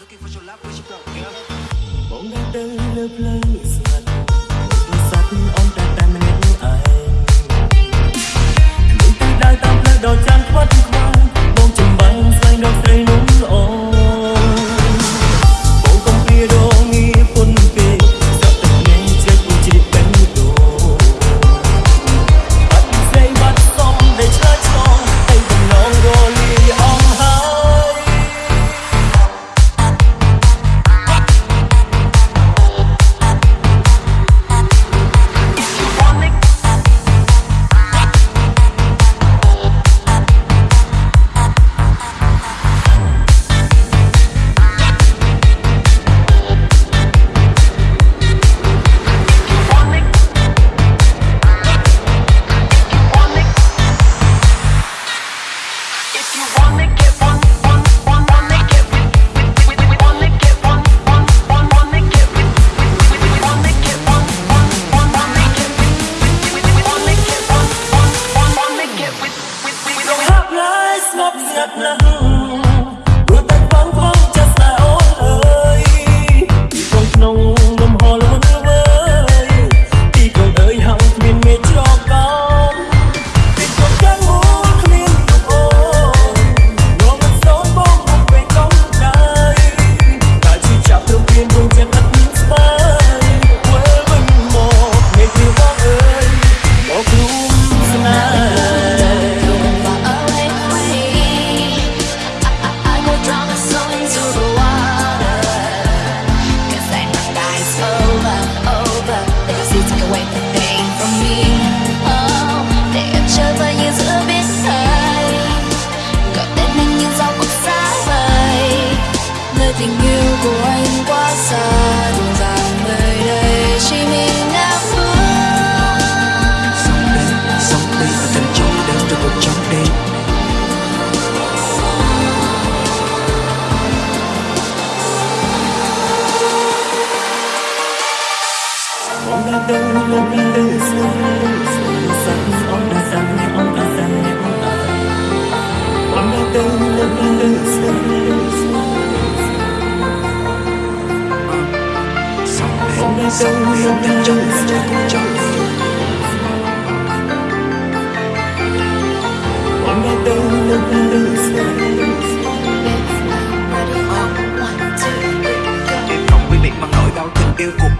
Looking for your love, where's your blow, girl? sống yêu thương trong trong Hôm nay tôi luôn luôn Đêm nồng với miệng bằng nỗi đau tình yêu của